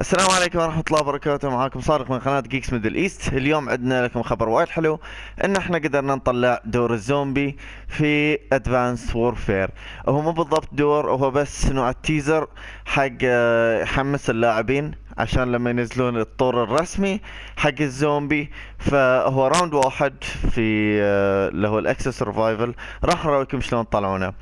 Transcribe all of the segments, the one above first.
السلام عليكم ورحمة الله وبركاته. معاكم صادق من قناة Geeks Middle East اليوم عندنا لكم خبر وايد حلو إن إحنا قدرنا نطلع دور الزومبي في Advanced Warfare هو مو بالضبط طور هو بس نوع ال teaser حق آه، يحمس اللاعبين عشان لما ينزلون الطور الرسمي حق الزومبي فهو round واحد في آه، اللي هو ال Exo Survival. راح أراويكم شلون تطلعونه.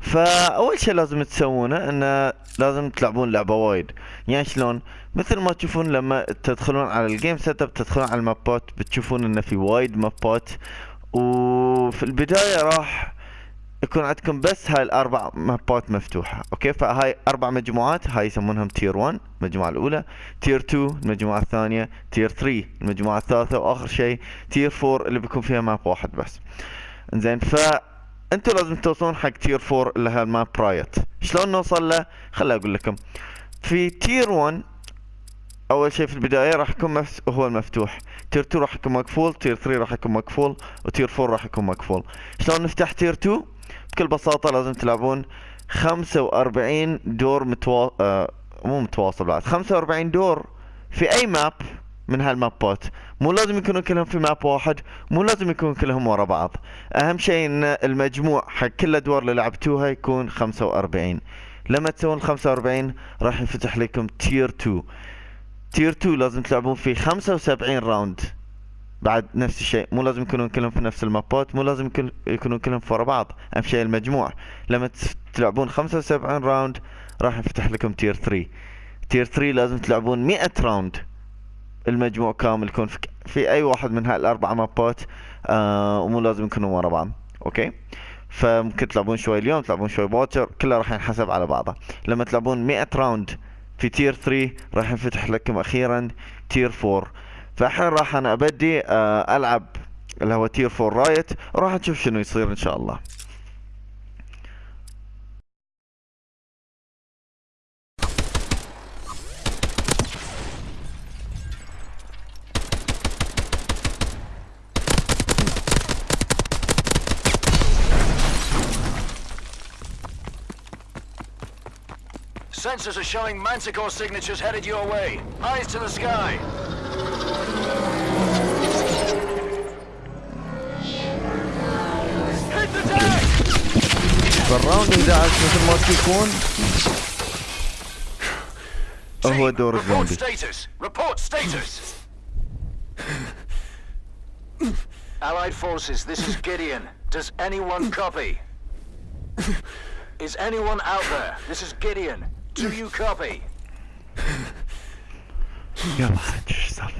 فأول شيء لازم تسوونه انه لازم تلعبون لعبة وايد. يعني شلون؟ مثل ما تشوفون لما تدخلون على ال game setup تدخلون على المابات بتشوفون انه في وايد مابات. وفي البداية راح يكون عندكم بس هاي الأربع مابات مفتوحة okay؟ فهاي أربع مجموعات هاي يسمونهم tier 1 المجموعة الأولى tier 2 المجموعة الثانية tier 3 المجموعة الثالثة وآخر شيء tier 4 اللي بيكون فيها map واحد بس. إنزين ف أنتوا لازم توصلون حق tier 4 اللي هي ال map Riot. شلون نوصل له؟ خليني أقول لكم. في tier 1 أول شيء في البداية راح يكون مفس... هو المفتوح. tier 2 راح يكون مقفول tier 3 راح يكون مقفول و tier 4 راح يكون مقفول. شلون نفتح tier 2 بكل بساطة لازم تلعبون 45 دور متوا... آه مو متواصل بعد 45 دور في أي map من هالمابات. مو لازم يكونوا كلهم في map واحد مو لازم يكونوا كلهم ورا بعض. أهم شيء إن المجموع حق كل الأدوار اللي لعبتوها يكون 45 لما تسوون 45 راح ينفتح لكم tier 2 tier 2 لازم تلعبون فيه 75 round بعد نفس الشيء مو لازم يكونون كلهم في نفس المابات مو لازم يكونون كلهم ورا بعض. أهم شيء المجموع. لما تلعبون 75 round راح يفتح لكم tier 3 tier 3 لازم تلعبون 100 round المجموع كامل يكون في, في أي واحد من هالاربع مابات آه ومو لازم يكونوا ورا بعض. okay؟ فممكن تلعبون شوي اليوم تلعبون شوي باكر كله راح ينحسب على بعضه لما تلعبون 100 round في tier 3 راح ينفتح لكم أخيرا tier 4 فالحين راح أنا ابدي آه العب اللي هو tier 4 Riot وراح نشوف شنو يصير ان شاء الله Sensors are showing Manticore signatures headed your way. Eyes to the sky. Hit the deck! فالراوند 11 مثل ما تشوفون هو دور Report الزومبي status. Report status. Allied forces, this is Gideon. Does anyone copy? Is anyone out there? This is Gideon. Do you copy? يلا حج yourself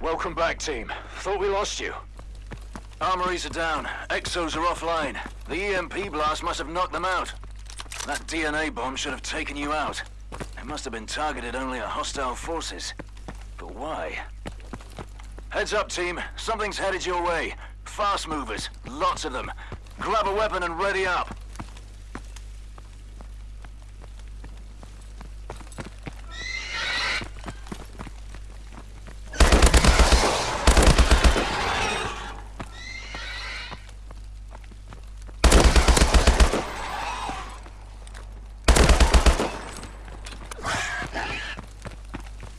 Welcome back, team. Thought we lost you. Armories are down. Exos are offline. The EMP blast must have knocked them out. That DNA bomb should have taken you out. It must have been targeted only at hostile forces. But why? Heads up, team. Something's headed your way. Fast movers. Lots of them. Grab a weapon and ready up.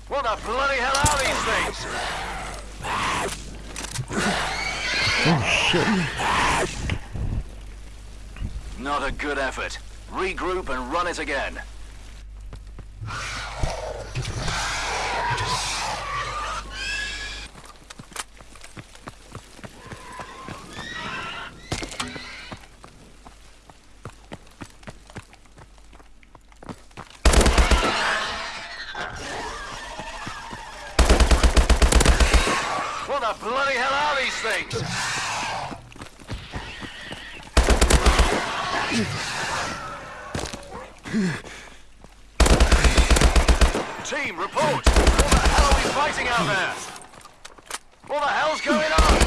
What bloody hell are these things? oh shit Not a good effort. Regroup and run it again. The bloody hell are these things? Team, report! What the hell are we fighting out there? What the hell's going on?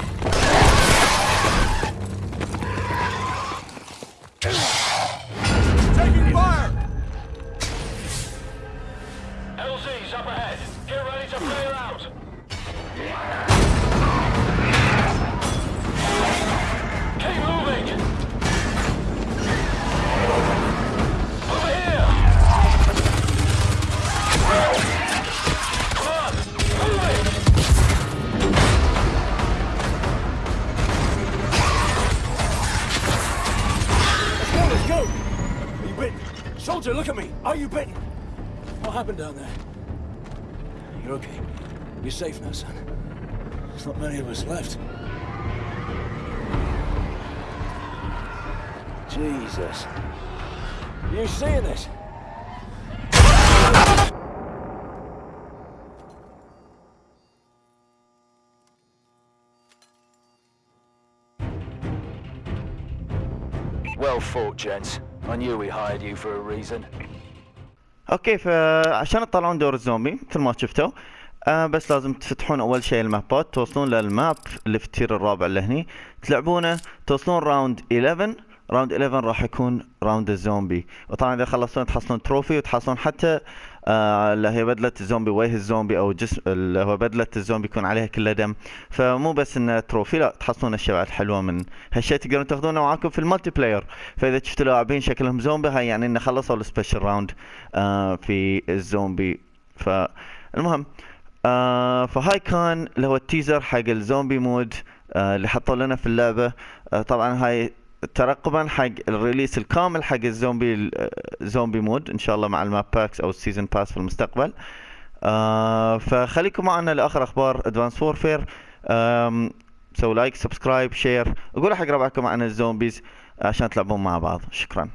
bitten? Soldier, look at me! Are you bitten? What happened down there? You're okay. You're safe now, son. There's not many of us left. Jesus. You seeing this? Well fought, gents. I knew we hired you for a reason. okay فعشان تطلعون دور الزومبي مثل ما شفتوا آه بس لازم تفتحون أول شيء المابات توصلون لل map اللي في ال tier الرابع اللي هني. تلعبونه توصلون round 11 round 11 راح يكون round الزومبي. وطبعا إذا خلصتون تحصلون trophy وتحصلون حتى آه اللي هي بدلة الزومبي وجه الزومبي أو جسم اللي هو بدلة الزومبي يكون عليها كلها دم. فمو بس انه trophy لا تحصلون أشياء بعد حلوة من هالشيء تقدرون تاخذونه معاكم في ال multiplayer فإذا شفتوا لاعبين شكلهم زومبي هاي يعني إنه خلصوا ال special round آه في الزومبي. فالمهم آه فهاي كان اللي هو ال teaser حق ال zombie mode آه اللي حطوا لنا في اللعبة. آه طبعا هاي ترقبا حق ال release الكامل حق الزومبي zombie mode إن شاء الله مع ال map packs أو ال season pass في المستقبل. آه فخليكم معنا لآخر أخبار Advanced Warfare سووا like subscribe share. قولوا حق ربعكم عن ال zombies عشان تلعبون مع بعض. شكرا.